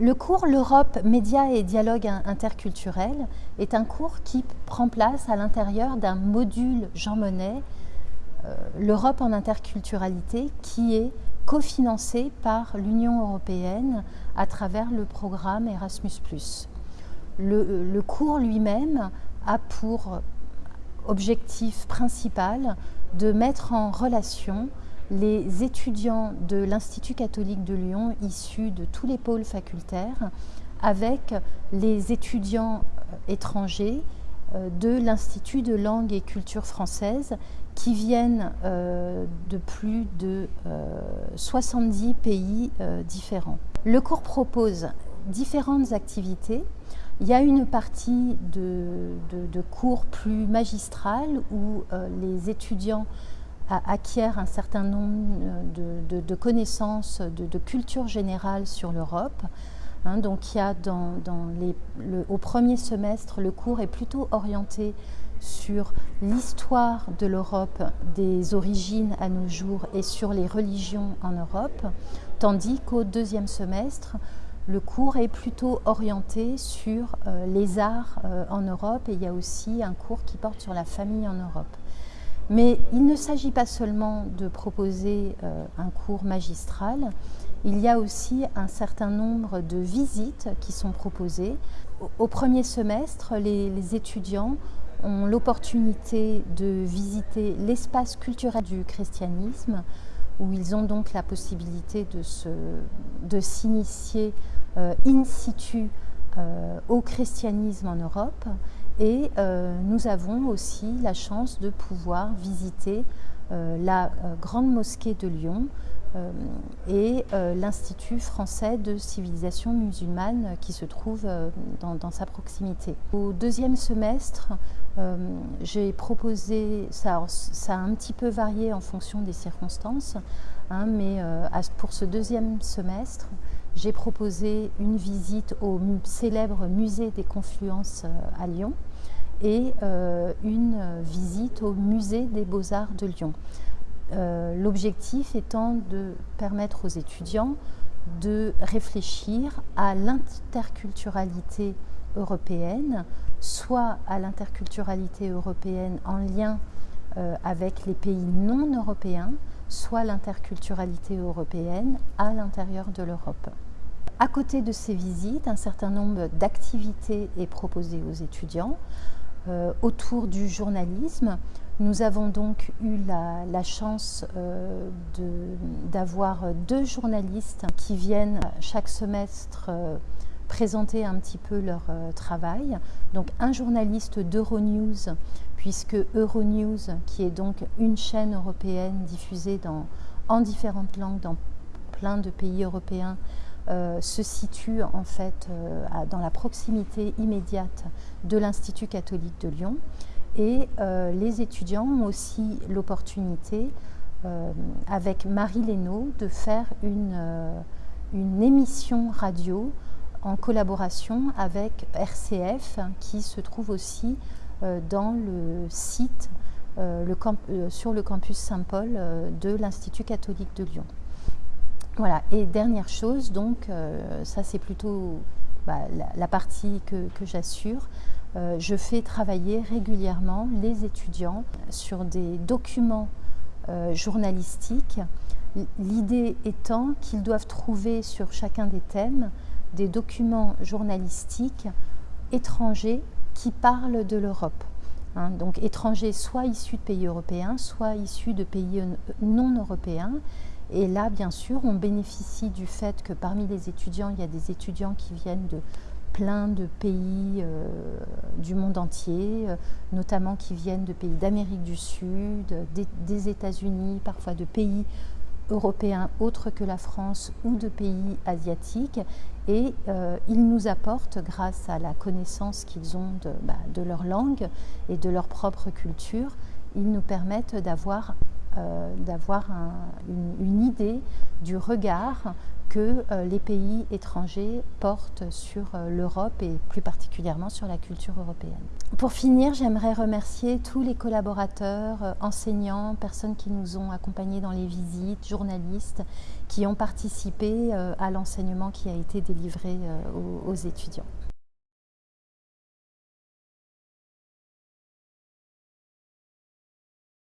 Le cours L'Europe, médias et dialogue interculturel est un cours qui prend place à l'intérieur d'un module Jean Monnet, euh, L'Europe en interculturalité, qui est cofinancé par l'Union européenne à travers le programme Erasmus. Le, le cours lui-même a pour objectif principal de mettre en relation les étudiants de l'Institut catholique de Lyon issus de tous les pôles facultaires avec les étudiants euh, étrangers euh, de l'Institut de langue et culture française qui viennent euh, de plus de 70 pays différents. Le cours propose différentes activités. Il y a une partie de, cours plus magistral où les étudiants acquiert un certain nombre de, connaissances, de, culture générale sur l'Europe. Hein, donc au premier semestre, le cours est plutôt orienté sur l'histoire de l'Europe, des origines à nos jours et sur les religions en Europe, tandis qu'au deuxième semestre, le cours est plutôt orienté sur euh, les arts euh, en Europe et il y a aussi un cours qui porte sur la famille en Europe. Mais il ne s'agit pas seulement de proposer euh, un cours magistral, il y a aussi un certain nombre de visites qui sont proposées. Au, premier semestre, les, étudiants ont l'opportunité de visiter l'espace culturel du christianisme, où ils ont donc la possibilité de s'initier euh, in situ euh, au christianisme en Europe. Et euh, nous avons aussi la chance de pouvoir visiter euh, la euh, Grande Mosquée de Lyon et l'Institut français de civilisation musulmane qui se trouve dans, sa proximité. Au deuxième semestre, j'ai proposé, ça, a un petit peu varié en fonction des circonstances, hein, mais pour ce deuxième semestre, j'ai proposé une visite au célèbre musée des confluences à Lyon et euh, une visite au musée des beaux-arts de Lyon. Euh, l'objectif étant de permettre aux étudiants de réfléchir à l'interculturalité européenne, soit à l'interculturalité européenne en lien euh, avec les pays non européens, soit l'interculturalité européenne à l'intérieur de l'Europe. À côté de ces visites, un certain nombre d'activités est proposé aux étudiants. Euh, autour du journalisme. Nous avons donc eu la, chance euh, d'avoir deux journalistes qui viennent chaque semestre euh, présenter un petit peu leur travail. Donc un journaliste d'Euronews, puisque Euronews, qui est donc une chaîne européenne diffusée dans, en différentes langues dans plein de pays européens, euh, se situe en fait euh, dans la proximité immédiate de l'Institut catholique de Lyon. Et euh, les étudiants ont aussi l'opportunité, avec Marie Lénaud, de faire une, une, émission radio en collaboration avec RCF, qui se trouve aussi dans le site le sur le campus Saint-Paul de l'Institut catholique de Lyon. Voilà, et dernière chose, donc, euh, ça c'est plutôt bah, la, partie que, j'assure. Euh, je fais travailler régulièrement les étudiants sur des documents euh, journalistiques. L'idée étant qu'ils doivent trouver sur chacun des thèmes des documents journalistiques étrangers qui parlent de l'Europe. Hein. donc étrangers soit issus de pays européens, soit issus de pays non européens et là, bien sûr, on bénéficie du fait que parmi les étudiants, il y a des étudiants qui viennent de plein de pays euh, du monde entier, euh, notamment qui viennent de pays d'Amérique du Sud, des, États-Unis, parfois de pays européens autres que la France ou de pays asiatiques. Et euh, ils nous apportent, grâce à la connaissance qu'ils ont bah, de, leur langue et de leur propre culture, ils nous permettent d'avoir euh, d'avoir une, idée du regard que euh, les pays étrangers portent sur euh, l'Europe et plus particulièrement sur la culture européenne. Pour finir, j'aimerais remercier tous les collaborateurs, enseignants, personnes qui nous ont accompagnés dans les visites, journalistes, qui ont participé à l'enseignement qui a été délivré aux étudiants.